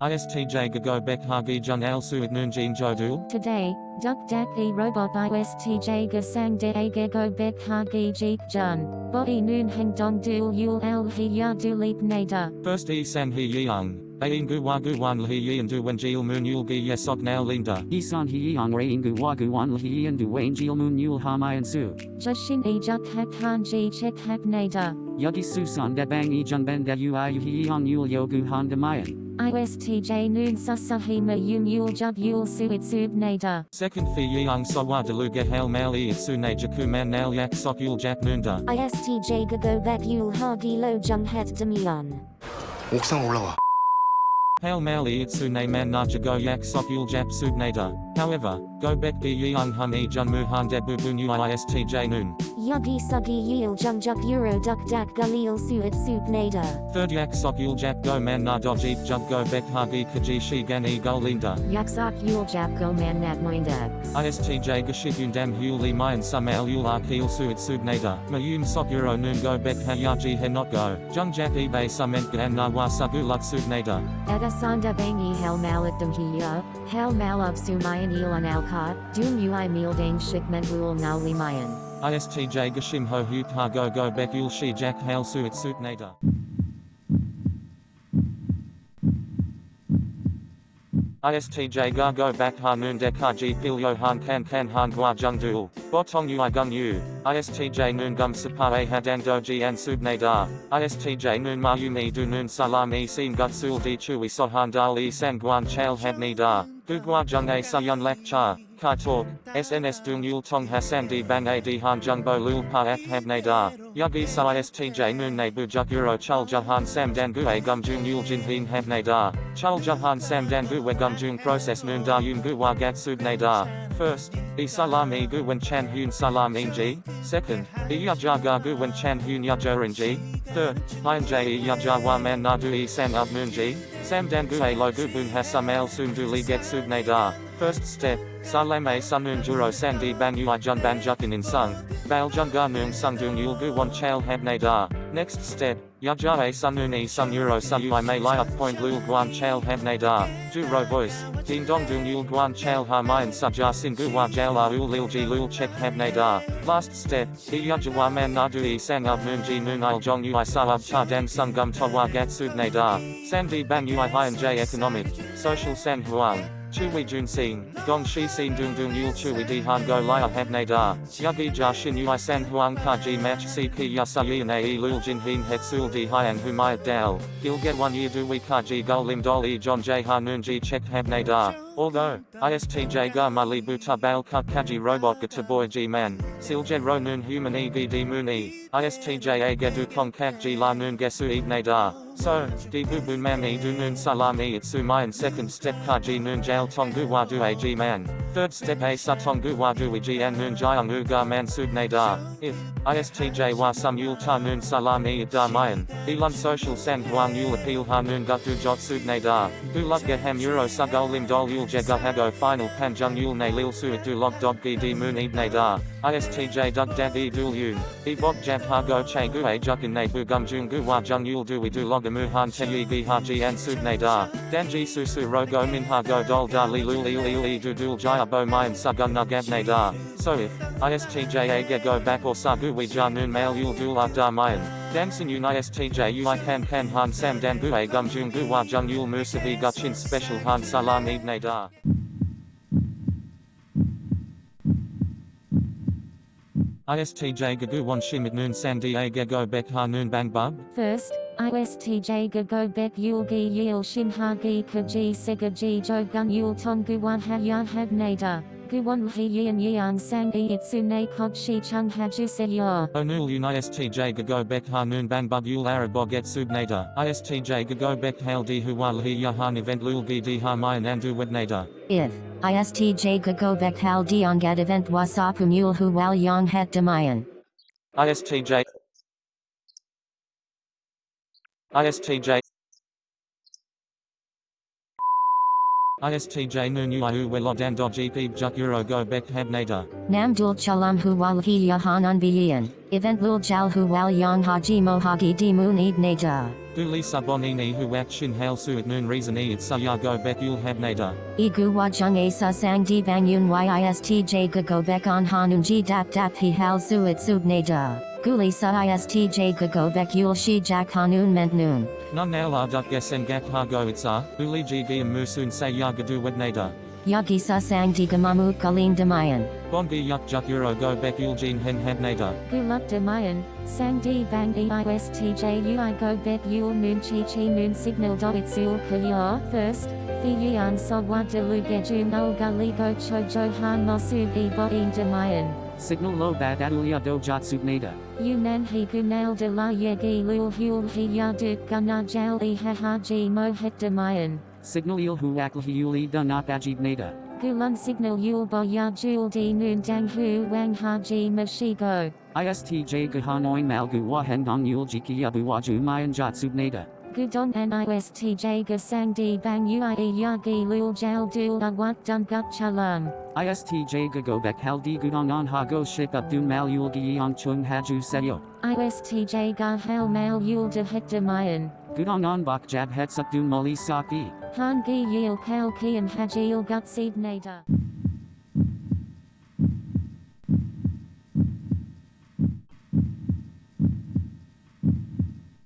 ISTJ Gago Bek Hagi Jun Al Suit Noon Jin Jodul. Today, Duk Dak E Robot ISTJ Gasang De Age Go Bek Hagi Jeek Jun. Body Noon Heng Dong Dul Yul El He Ya Du Leap Nader. First E San He Yang. Ain Gu Wa Gu Wan He Yi and Du Wen Jil Moon Yul Gi Yesok Now Linda. Isan hi yang re ingu wagu wan lhi and du wane jil moon yul ha mayan su. Jushin E Juk Hak Han Ji Chek Hak Nader. Yugi susan de bang e jun ben de ui hi yang yul yogu han de mayan. ISTJ Noon Susahima Yum Yul Jub Yul Suit Sub Nader. Second Fi Yang Sawa Deluga Hail Mal E Sune Jaku Man Nal Yak Sok Yul Jak Noonda. ISTJ Gago Bek Yul Hagi Lo Jung Het Demion. 옥상 올라와. Hail Mal E Sune Man Na Jago Yak Sok Yul Jap Sub Nader. However, Go Bek Bi Yang Hun E Jun Mu Han De Bu Bu Nu ISTJ Noon. Yugi Sugi Yul Jung Juk Euro Duk Dak Galil Suit Sup Nader. Third Yak Sok Yul Jap Go Man Na Do Jeep Jub Go Bek Hagi Kaji Shi Gan E Gul Linda. Yaksak Yul Jap Go Man Nat Moindax. ISTJ Gashit Dam Hul Li Mayan Sumal Yul Arkil Suit Sub Nader. Mayum Sok Euro Noon Go Bek Hayaji He Not Go. Jung Jap eBay Sument Gan Na Wa Sagu Lut Sub Nader. Edasanda Bangi Hel Malak Hiya, Hel Malab Sumayan Ilan Alka, Dum Ui Mealdang Shikment Rul Now Limayan. ISTJ Gashim Ho Ha Go Go Bek Yul Shi Jack Hail Suit Suit Nader. ISTJ Ga Go Bak Ha Noon Dek Ha Ji Pil Yo Han Kan Kan Han Gua Jung Duel. Botong Ui Gung Yu. ISTJ Noon Gum Sapa A Hadang Doji and Sub Nadar. ISTJ Noon Ma Yu Mi Du Noon Salam E Sin Gut Sul Di Chui Sohan Dal E San Guan Chal Had Ni Da. Gu Gua Jung A Sayun Lak Cha. Kai Talk. SNS Dung Yul Tong Hassan Di Bang A Di Han Jung Bo Lul Pa Ak Hab Nadar. Yugi Sa ISTJ Noon Ne Bu Juk Euro Chul Jahan Sam Dan Gu A Gum Jung Yul Jin Hin Hab Nadar. Chul Jahan Sam Dan Gu We Gum Jung Process Noon Da Yun Gu Wa Gat Sub Nadar. First, E Salam E Gu Wen Chan Hun Salam E Ji. Second, E Yaja Ga Gu Wen Chan Hun Yajorin Ji. Third, Hein J E Yaja Man Nadu Sam Up Moon Ji. Sam Dan Gu A Lo Gu Bun Hasam El Sun Du Li Get Sub First step, Salame Sunun Juro Sandi Bang Ui Jun Ban Jukin in Sung. Bal Jun Ga Noong Sung Dung Yul Gu Wan Chal Hab Nadar. Next step, Yaja A Sunun E Sun Euro May Point Lul Guan Chal Hab Nadar. Ju Ro Voice. Ding Dong Yul Guan Chal Ha Mayan Saja Sin Gu Wa Jal La Ul Lil Ji Lul Chek Hab Nadar. Last step, E Yaja Wa Man Nadu E Sang Up Noon Ji Noon Il Jong Ui Sa Up Cha Dan Sung Gum To Wa Gat Sub Nadar. Sandi Bang Ui Hien J Economic. Social San Huang. Chui Jun Sing, Gong Shi Sin Dung Dung Yul Chui Di Han Go Lia Hab Nadar, Yugi Ja Shin Ui San Huang Ka Ji Match Si Ki Yasa Yin A E Lul Jin Hin Het Sul Di Hyang Humayat Dal, Gil Get One Year Du We Ka Ji Gul Lim Dol E John J Noon Ji Chek Hab Nadar. Although, ISTJ Ga Mali Buta Bal Kut Kaji Robot Gata Boy G Man, Silje Ro Noon Human E Gi Di Moon E, ISTJ A Gedu Kong Ji La Noon Gesu Ib Nadar. So, Di Bu Man E Du Noon Salam E Itsu Mayan second step Kaji Noon Jail Tong Gu Wa Du A G Man. Third step A Satong Gu Wa Du Ji An Noon Jayang U Ga Man Sub Nadar. If, ISTJ Wa Ta Noon Salam E Da Mayan, Elun Social San Huang Yul Appeal Ha Noon Gut Du Jot Sub Nadar. Gu Lug Ge Ham Euro Sugul Lim Dol Yul Jega Hago Final Pan Jung Yul Ne Lil Suit Du Log Dog Di Moon Ib Nadar. ISTJ Dug Dab E Dul Yun. E Bok Jab Ha Go Che Gu A Jukin Ne Bu Gum Jung Gu Wa Jung Yul Du We Du Log Amu Han Te Yi Gi Ha Ji An Sub Nadar. Dan Ji Su Su Ro Go Min Ha Go Dol Da Li Lul Il Il E Du Dul Jaya Bo Mayan Sugun Nugab Nadar. So if, ISTJ A Ge Go Back or Sagu We Ja Noon Mail Yul Dul Ab Da Mayan. Danson Yun ISTJ Ui Kan Han Sam Dan Bu A Gum Jung Gu Wa Jung Yul Musavi Guchin Special Han Salam Ib Nadar. ISTJ Gagu Wan Shimit Noon Sandi A Gego Bek Ha Noon Bang Bub. First, ISTJ Gago Bek Yul Gi Yil Shin Ha Gi Kaji Sega Ji Jo Gun Yul Tong Gu Wan Ha Yan Hab Nader. Gu Wan Hi Yin Yang Sang E Itsu Ne Kog Shi Chung Haju Se Yor. Onul Un ISTJ Gago Bek Ha Noon Bang Bub Yul Arabog Et Sub Nader. ISTJ Gago Bek Hail Di Huwa Hi Yahan Event Lul Gi Di Ha Mayan Andu Wed Nader. If ISTJ Gagobek Hal Diongat Event Wasapu Mule Hu Wal Yong Het Demayan. ISTJ ISTJ ISTJ ui welodan gp juk euro go bek habnada. Nam dul chalam hu wal hi yahan unbiyan. Event lul jal hu wal yang haji mohagi di moon eid nada. Duli sabonini hu wak shin hail suit noon reason e it saya go bek ul habnada. Igu wajung asa sang di bang yun yistj bek on hanun ji dap dap hi hal suit subnada. Guli sa istj gago bek yul shi jak hanun ment noon. Nun naila duk gesen gak ha go itsa, uli gv musun say ya gadu wednada. Yagi sa sang di gamamu kalim damayan. Bongi yuk juk euro go bek ul jin hen habnada. Guluk damayan, sang di bang eistj ui go bet yul moon chi chi moon signal do itsul kaya. First, fi yuan so wa de lu gejum ol gali go cho jo han mosu e bo in damayan. Signal lo bat adulia do subnada. Yunan hi gunal de la yegi lul hul hi yaduk gana jal e ha haji mo het damayan. Signal il hu akl hiuli da not ajib nada. Gulun signal yul bo ya jul di noon dang hu wang haji mashigo. ISTJ gahanoin malgu wahen dong yul jiki abu waju mayan subnada. Gudon an istj gasang di bang ui yagi lul jal dul awat dun gut chalam. ISTJ gagobek haldi gudong on hago ship up dun mal yul giyong chung haju seyo. ISTJ ga hel mal yul de het damayan. Gudong on bak jab het suk dun moli saki. Han gi yil kal kian hajil gut seed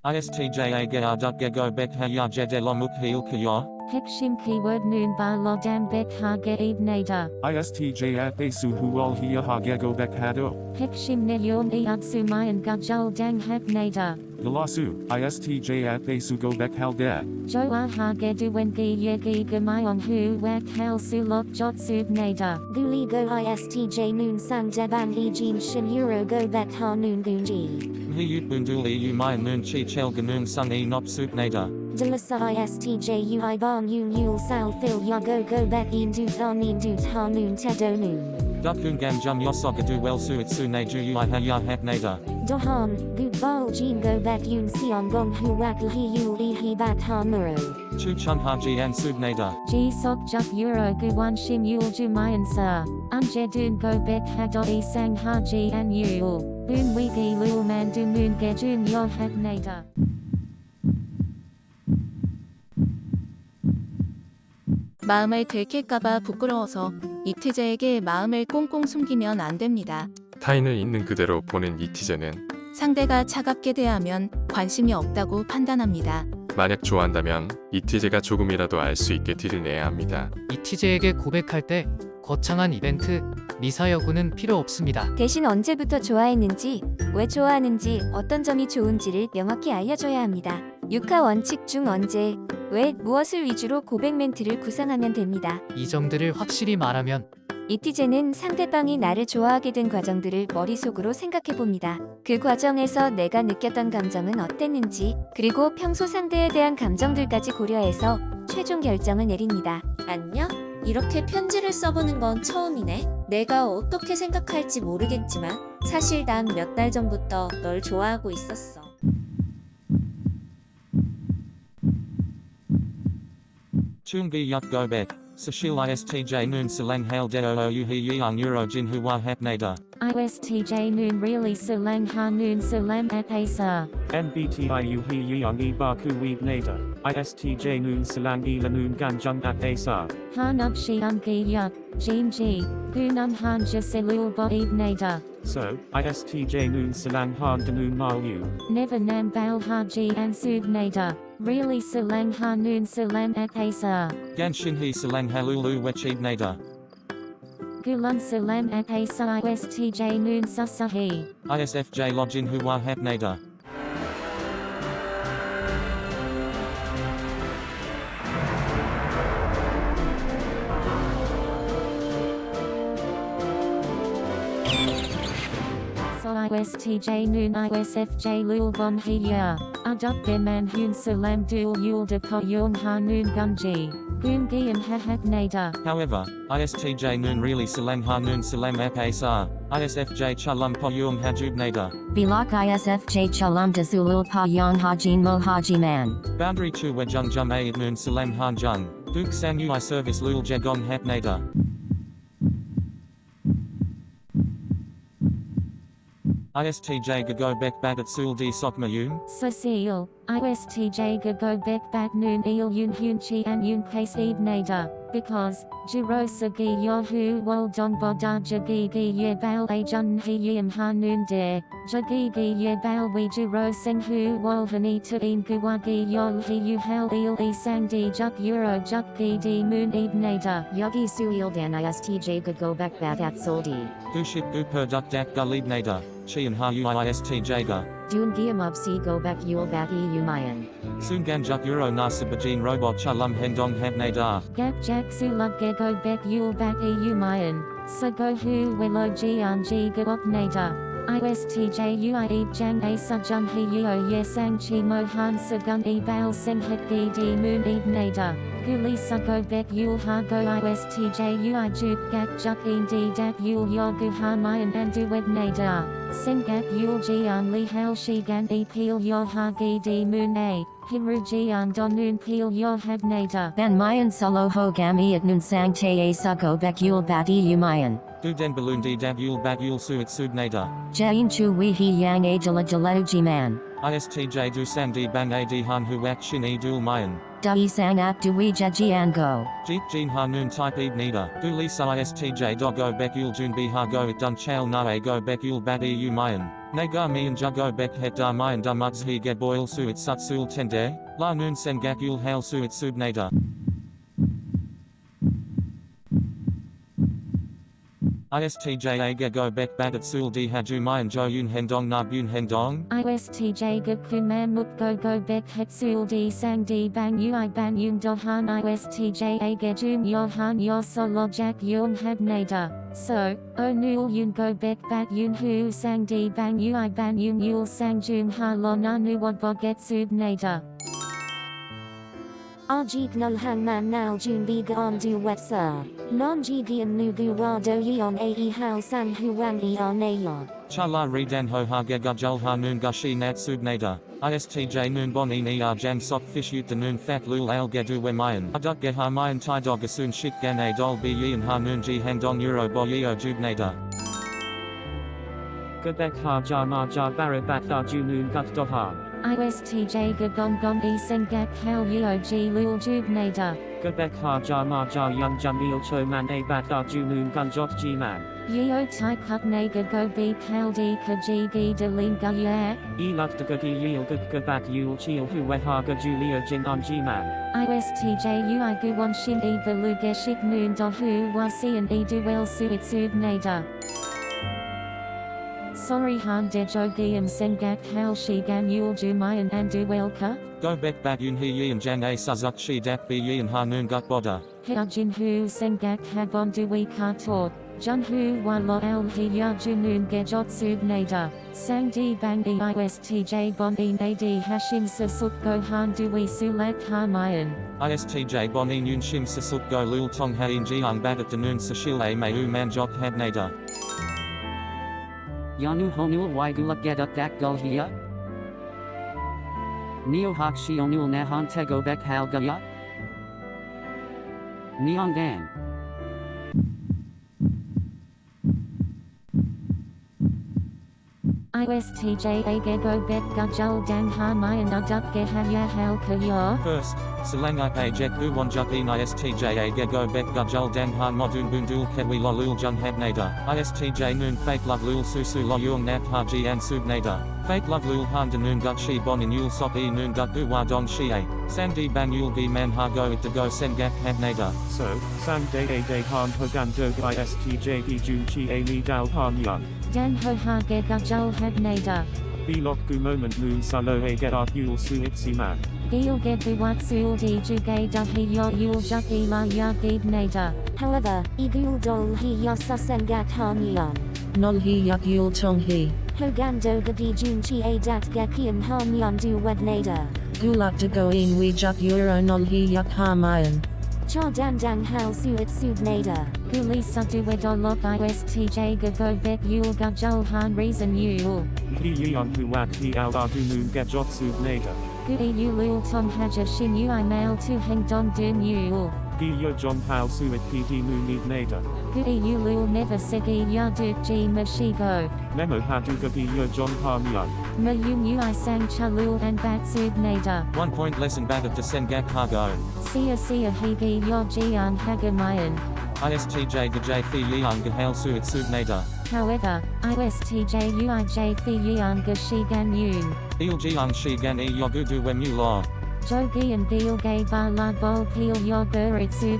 nada. ISTJ aga duk go bek ha ya jede lomuk heel kaya. Hekshim keyword noon ba lodam bek ha ge nada. ISTJ at Asu Hual Hia Hagego Bekhado. Hekshim ne yon e atsumayan gajal dang hek nada. Galasu, ISTJ at Asu Go Bekhaldek. Jo a ha ge duwen gi yegi gamayon hu wak hel sulok jot sub nada. Guli go istj noon sang deban e jean shin euro go bek ha noon gunji. Mhi yut bunduli u maya noon chi chel ganun sun e nop sup nada. Delasa istj ui bong yun yul sal fil ya go bek in dut on in dut ha noon tedo noon. Dukun gam jum yosok adu well suit su ne ju ui ha ya hap nada. Dohan, gut bol jean go bek yun sion gong hu wak hi yul e hi bak ha muro. Chu chun ha ji an sub nada. G sok juk euro guwan shim yul jumayan sa. Anje dun go bek hado e sang haji an yul. Boon wiki lul man du moon ge jun yo hek nada. 마음을 들킬까봐 부끄러워서 이티제에게 마음을 꽁꽁 숨기면 안 됩니다. 타인을 있는 그대로 보는 이티제는 상대가 차갑게 대하면 관심이 없다고 판단합니다. 만약 좋아한다면 이티제가 조금이라도 알 수 있게 티를 내야 합니다. 이티제에게 고백할 때 거창한 이벤트, 미사 여구는 필요 없습니다. 대신 언제부터 좋아했는지, 왜 좋아하는지, 어떤 점이 좋은지를 명확히 알려줘야 합니다. 육하 원칙 중 언제, 왜, 무엇을 위주로 고백 멘트를 구상하면 됩니다. 이 점들을 확실히 말하면 이티제는 상대방이 나를 좋아하게 된 과정들을 머릿속으로 생각해 봅니다. 그 과정에서 내가 느꼈던 감정은 어땠는지, 그리고 평소 상대에 대한 감정들까지 고려해서 최종 결정을 내립니다. 안녕? 이렇게 편지를 써보는 건 처음이네. 내가 어떻게 생각할지 모르겠지만 사실 난 몇 달 전부터 널 좋아하고 있었어. Chungi yuk go bek. Sashil ISTJ noon salang hail deo o u hi yang euro jin hua hap nada. ISTJ noon really salang ha noon salam at asa. NBTIU He Yang E Baku Weeb Nada. ISTJ Noon Salang E Lanoon Ganjung at Asa. Han up shi ungi yuk, jean ji, gunum han jaselul bo ib nada. So, ISTJ Noon Salang Han Danoon Malu. Never nam bal haji and sub nada. Really salang ha noon salam at asa. Gan shin he salang halulu wechib nada. Gulun salam at asa ISTJ noon susahi. ISFJ login hua hap So ISTJ noon ISFJ lul bon hiya. Aduk man hun salam dul yul de ko yung ha noon gunji. Gun giam ha hak nada. However, ISTJ noon really salang ha noon salam ap asar. ISFJ chalum po yung hajub nada. Bilak ISFJ chalam de zulul pa yang hajin mo man. Boundary chu wejung jum a noon salam han jung. Duke Sang Ui Service Lul Jagong Hap Nader. ISTJ Gago Bek Bagat Sul D Sokma Yum. Cecile, ISTJ Gago Bek Bat Noon Il Yun Hyun Chi An Yun Case Eve Nader, because, Jiro Sagi Yahu Wol Don Boda Jagi Gi Ye Bal A Jun He Yim Ha Noon De, Ye Bal We Jiro Sing Hu Wol Hani To In Guwagi Yol He Yu Hel Il E Sang Di Juk Euro Juk Gi Di Moon Eve Nader. Yogi Suil Dan ISTJ Gagobek Soldi. Guship Gu Per Duk Dak Gulib Nader. Chi and Ha Ui ISTJ Ga. Dun Giamub Si Gobek Yul Bat E Umayan. Sungan Juk Euro Nasibajin Robot Chalum Hendong Hap Nader. Gak Jak Sulug Gego Bek Yul Bak E Umayan, Sago Hu Welo Jian Ji Gawok Nader. ISTJ Ui Jang A Sujung He Yo Ye Sang Chi Mohan Sagun E Bao Seng Het Gi Di Moon Eve Nader. Guli Sugo Bek Yul Ha Go ISTJ Ui Juk Gak Juk Een Di Dak Yul Yo Gu Ha Mayan Andu Wed Nader. Sing Gak Yul Jian Li Hal Shi Gan E Peel Yo Ha Gi Di Moon A. Himru Jian Don Noon Peel Yo Heb Nader. Ban Mayan Solo Ho Gami at Nun Sang Te A Sugo Bek Yul Bat E Umayan. Du Den Balloon D Dab Yul Bat Yul Suit Sub Nader. Jain Chu Wee He Yang Ajala Jaleu Man. ISTJ Du Sang D Bang A D Han Huak Shin E Dul Mayan. Dai Sang Ap Dui Jajian Go. Jeep Jin Ha Noon Type Eve Nida. Du Lisa ISTJ Doggo Bek Yul Jun Bi Ha Go It Dun Na Go Bek Yul Bat E U Mayan. Nagar Mi and Jugo Bek Het Da Mayan Da Mugs He Ge Boil Suit Sut Sul Tende. La Noon Sengak Yul Hail Suit Sub Nader. ISTJ Aga Go Bek Bat at Sul Di Haju Mayan Jo Yun Hendong Na Bun Hendong. ISTJ Gakun Man Muk Go Go Bek Het Sul Di Sang Di Bang Ui Ban Yun Dohan ISTJ Aga Jun Yohan Yo Solo Jack Yun Heb Nader. So, O Nul Yun Go Bek Bat Yun Hu Sang Di Bang Ui Ban Yun Yul Sang Jun Ha Lo Na Nu Wad Boget Sub Nader. Ajik nul hang man now jun biga on du wet sir. Non jigian nu gu ra do yon ae how sang huang e ayon. Chala Redan Ho Ha Ge Gajul Ha Noon Gushi Nat Sub Nader. ISTJ Noon Bon E Ni Ar Jan Sok Fish Ut the Noon Fat Lul Al Gedu We Mayan. Aduk Ge Ha Mayan Tai Dog Asun Shik Gan A Dol Bi Yi and Ha Noon Ji Handong Euro Bo Yeo Jub Nader. Gabek Ha Ja Ma Ja Barabat Da Junun Gut Dohan. ISTJ Gagong Gong E Sengak Hal Yeo G Lul Jub Nader. Gabek Ha Ja Ma Ja Yun Jamil Cho Man A Bat Da Junun Gun Jot G Man. Yeo Tai Kuk Naga Go Be Kal Di Ka Ji Gi De Lin Ga Ye. E Luk De Gagi Yil Gug Gabak Yul Chil Hu Ha Ga Julia Jin On G Man. ISTJ Ui Guwon Shin E Balu Geshik Noon Do Hu Wa Sian E Duel Suit Sub Nader. Sorry Han De Jogiam Sengak Hal Shigan Yul Jumayan and Duelka. Go Bek Bat Yun He Yi and Jan A Suzuk Shi Dak Bi Yi and Ha Noon Gut Boda. Hyajin Hu Sengak Habon Dui Ka Talk. Jun Hu Wa Lo El He Ya Junun Gejot Sub Nader. Sang Di Bang E ISTJ Bon E Nadi Hashim Sasuk Go Han Dui Sulak Ha Mayan. ISTJ Bon E Noon Shim Sasuk Go Lul Tong Ha In Jiang Bat at the Noon Sashil A May U Man Jok Hab Nader. Yanu honul waigulak geduk dak gul hiya? Neo hak shi onul nahan tego bek hal ISTJ Agego Bet Gajul Dang Ha Mayan Uduk Ge Ha Ya Hal Ka Yo. First, Salang Ipe Jet Gu Wanjuk In ISTJ A Gego Bet Gajul Dang Han Modun Bundul Kedwi Lo Lul Jun Hab Nader. ISTJ Noon Fake Love Lul Susu Lo Yung Nap Ha Ji An Sub Nader. Fake Love Lul Han De Noon Gut Shi Bon In Yul Sok E Noon Gut Gu Wa Don Shi A. San Di Bang Yul Gi Man Ha Go It Go Sen Gak Hab Nader. So, Sam Day A Day Han Hogan Dog ISTJ E Jun Chi A Li Dal Han Yun. Dan Ho Ha Ge Gajul Heb Nader. Bilok Gu Moment Noon Salo A Get Art Yul Su Itsi Man. Gil Ge Buwat Sul Di Juge Da He Yo Yul Juk E La Ya Gib Nader. However, igul dol he ya susengak han yon. Nol hi yak yul tong hi. Hogando gadi jun chi a dat gakian han yon du wed nader. Gulak de go in we juk euro nol hi yak ha mayan. Cha dan dang hal suit sub nader. Guli Sadu Wedolok ISTJ Gago Bek Yul Gajul Han Reason Yul. He Yeon Hu Wak He Al Ar Du Noon Get Jot Sub Nader. Gui Yulul Tong Haja Shin Ui Mail Tu Heng Dong Dun Yul. Gilyo John Hao Suit PD Munid Nada. Gui Ulul never segi yaduk ji mashigo. Memo Haduga Gilyo John Mayum ui sang chalul and batsud nada. One point lesson bag of Desengak Hago. Sia sia higi yojian hagamayan. ISTJ Gajay Fi Yang Gahal Suit Subnada. However, ISTJ uij fi yian gashigan yun. Il Jiang Shigan E Yogudu Wemu Law. Jogi and gil gay ba la bol peel yogur itsud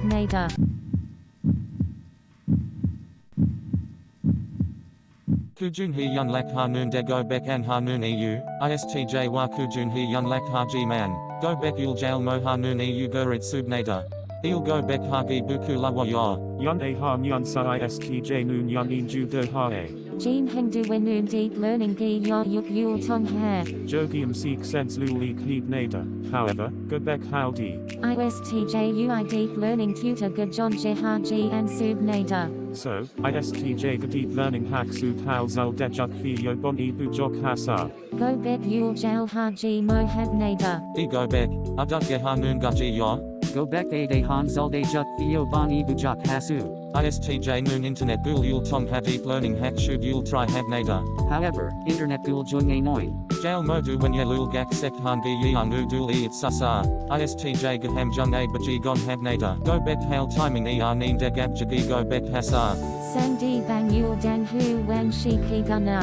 nada. Kujun He Yun Lak Ha Noon De Go Bek An Ha Noon EU, ISTJ Wa Kujun He Yun Lak Ha Ji Man, Go Bek Yul Jail Mo Ha Noon EU Gurit Subnada. Il Go Bek Ha Gi Buku La Wa Ya. Yon A Ha Myon Sa ISTJ Noon Yon In Ju De Ha A. Jean Hengdu wenun deep learning gi yo yuk yul tong ha. Jogium Seek Sens Luli Kleed Nada. However, Gobek Hal D. ISTJ UI deep learning tutor gajon jehaji and sub nada. So, ISTJ Gadit Learning Hak Sud Hal Zal Dejuk Fi Yo Bon E Bujok Hasa. Go bek yul jal haji mo had nada. E Go Bek, Aduk Ge Ha Noon Gaji Ya. Go back a de han zulde juk theo bani bujak hasu. ISTJ Noon Internet Gul Yul Tong Ha Deep Learning Hack Shub Yul Tri Hab Nada. However, internet gul jung a noin. Jail Modu When Yelul Gak Sek Han Gi Yang Udul E It Sasa. ISTJ Gaham Jung A Baji Gon Hab Nada. Go Bek Hail Timing E R Neen De Gab Jagi Go Bek Hasa. Sandi bang yul dan hu wan shi ki gana.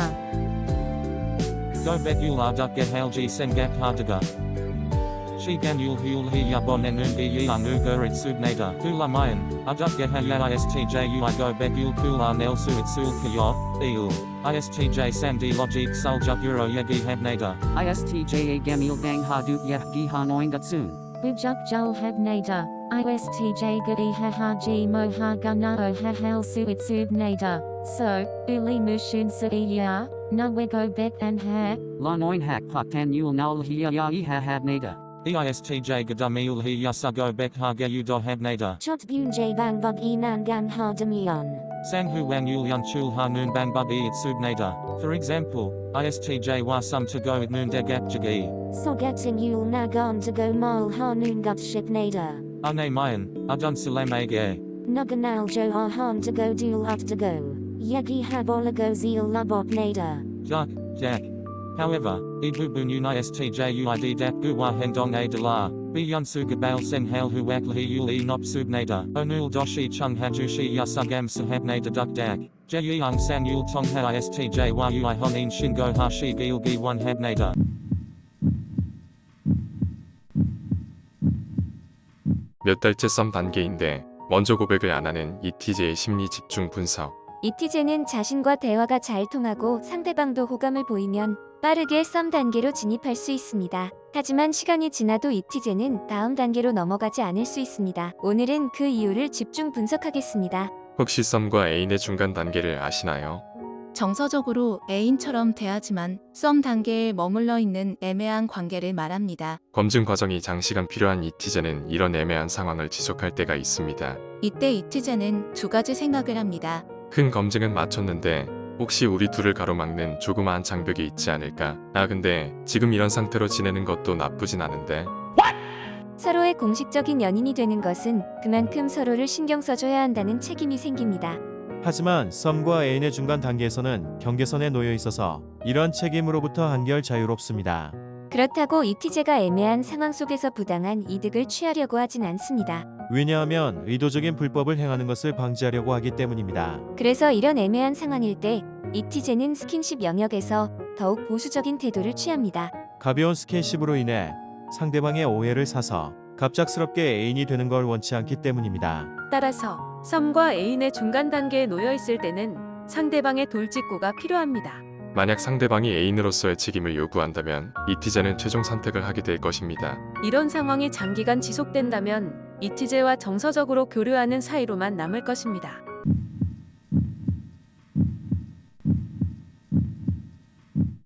Go Bek Yul Arduk Ge Hail Ji Sen Gak Hardaga. Shigan Yul Hul Hi Yabon Enun Gi Yang Ugur It Subnada. Hula Mayan. Aduk Ge Ya ISTJ Ui Go Bek Yul Kul Nel Su Kyo. Il. ISTJ Sandi Logic Sul Juk Euro Yegi Hab Nada. ISTJ a gamil bang hadut yeh gi hanoin gatsun. Bujuk jul had nada. ISTJ gadi ha haji mo ha gana o ha hal su it sub nada. So, uli mushun sa iya, na wego bek and ha. La noin hak paktan yul naul hiya ya i ha had nada. EISTJ Gadamil Hi Yasa Go Bek Ha Ge Yu Do Hab Nada. Chot bun j bang bug e nan gan ha demion. Sang Hu Wan Yul Yun Chul Ha Noon Ban Bub E It Sub Nada. For example, ISTJ Wa Sum To Go It Noon De Gap Jagi. So getting yul nagon to go mol ha noon gut ship nada. Ane Mayan, Adun Salam Age. Nuganal jo ha han to go dual up to go. Yegi habolago zeal labot nada. Duck, Dak. However, Ibu Bunun ISTJ UID Dap Guwa Hendong A Dala. Bi Yun Su Gabal Sen Hal Hu Wak Lahi Yul E Nop Sub Nada. Onul Doshi Chung Hajushi Yasugam Sahab Nada Duk Dak. Je Yang San Yul Tong Ha ISTJ Wa Ui Honin Shingo Ha Shi Gil Gi 1 Hab Nada. 몇 달째 썸 단계인데 먼저 고백을 안 하는 ETJ의 심리 집중 분석. 이티제는 자신과 대화가 잘 통하고 상대방도 호감을 보이면 빠르게 썸 단계로 진입할 수 있습니다. 하지만 시간이 지나도 이티제는 다음 단계로 넘어가지 않을 수 있습니다. 오늘은 그 이유를 집중 분석하겠습니다. 혹시 썸과 애인의 중간 단계를 아시나요? 정서적으로 애인처럼 대하지만 썸 단계에 머물러 있는 애매한 관계를 말합니다. 검증 과정이 장시간 필요한 ETJ는 이런 애매한 상황을 지속할 때가 있습니다. 이때 이티제는 두 가지 생각을 합니다. 큰 검증은 마쳤는데 혹시 우리 둘을 가로막는 조그마한 장벽이 있지 않을까? 아 근데 지금 이런 상태로 지내는 것도 나쁘진 않은데 서로의 공식적인 연인이 되는 것은 그만큼 서로를 신경 써줘야 한다는 책임이 생깁니다. 하지만 썸과 애인의 중간 단계에서는 경계선에 놓여 있어서 이런 책임으로부터 한결 자유롭습니다. 그렇다고 이티제가 애매한 상황 속에서 부당한 이득을 취하려고 하진 않습니다. 왜냐하면 의도적인 불법을 행하는 것을 방지하려고 하기 때문입니다. 그래서 이런 애매한 상황일 때 이티제는 스킨십 영역에서 더욱 보수적인 태도를 취합니다. 가벼운 스킨십으로 인해 상대방의 오해를 사서 갑작스럽게 애인이 되는 걸 원치 않기 때문입니다. 따라서 썸과 애인의 중간 단계에 놓여 있을 때는 상대방의 돌직구가 필요합니다. 만약 상대방이 애인으로서의 책임을 요구한다면 ETJ는 최종 선택을 하게 될 것입니다. 이런 상황이 장기간 지속된다면 이티제와 정서적으로 교류하는 사이로만 남을 것입니다.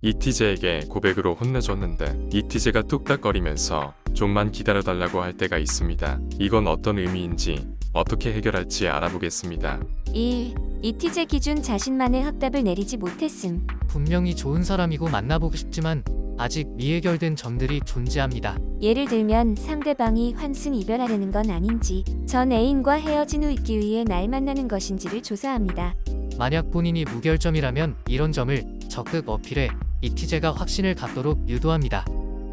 ETJ에게 고백으로 혼내줬는데 ETJ가 뚝딱거리면서 좀만 기다려달라고 할 때가 있습니다. 이건 어떤 의미인지 어떻게 해결할지 알아보겠습니다. 1. 이티제 기준 자신만의 확답을 내리지 못했음. 분명히 좋은 사람이고 만나보고 싶지만 아직 미해결된 점들이 존재합니다. 예를 들면 상대방이 환승 이별하려는 건 아닌지 전 애인과 헤어진 후 있기 위해 날 만나는 것인지를 조사합니다. 만약 본인이 무결점이라면 이런 점을 적극 어필해 이티제가 확신을 갖도록 유도합니다.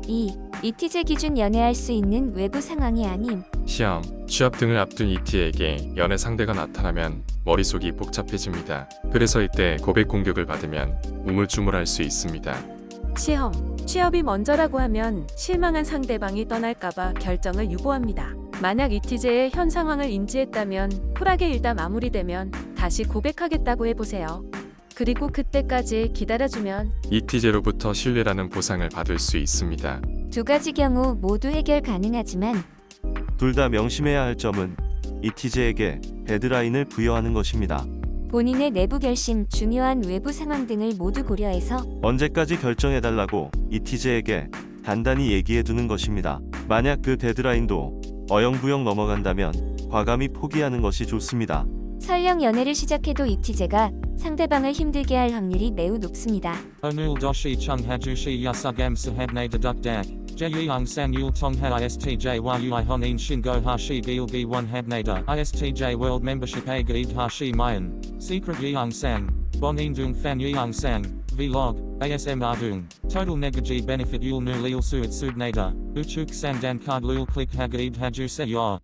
2. 이티제 기준 연애할 수 있는 외부 상황이 아님 시험, 취업 등을 앞둔 이티에게 연애 상대가 나타나면 머릿속이 복잡해집니다. 그래서 이때 고백 공격을 받으면 우물쭈물할 수 있습니다. 시험, 취업이 먼저라고 하면 실망한 상대방이 떠날까봐 결정을 유보합니다. 만약 이티제의 현 상황을 인지했다면 쿨하게 일다 마무리되면 다시 고백하겠다고 해보세요. 그리고 그때까지 기다려주면 이티제로부터 신뢰라는 보상을 받을 수 있습니다. 두 가지 경우 모두 해결 가능하지만 둘 다 명심해야 할 점은 이티제에게 데드라인을 부여하는 것입니다. 본인의 내부 결심, 중요한 외부 상황 등을 모두 고려해서 언제까지 결정해달라고 이티제에게 단단히 얘기해두는 것입니다. 만약 그 데드라인도 어영부영 넘어간다면 과감히 포기하는 것이 좋습니다. 설령 연애를 시작해도 입티제가 상대방을 힘들게 할 확률이 매우 높습니다. 오늘 도시 청해주시 야사감 사합네드덕덕 제이항상 율통하 ISTJ와 유아헌인 신고하시 길기 원합네다 ISTJ World Membership 에그 입하시 마연 Secret 이항상 본인둥 팬 이항상 Vlog, ASMR Dung, Total Negaji Benefit Yul Nu Lil Suit Subnader, Uchuk Sandan Card Lul Click Hag Eid Hajuse Yor.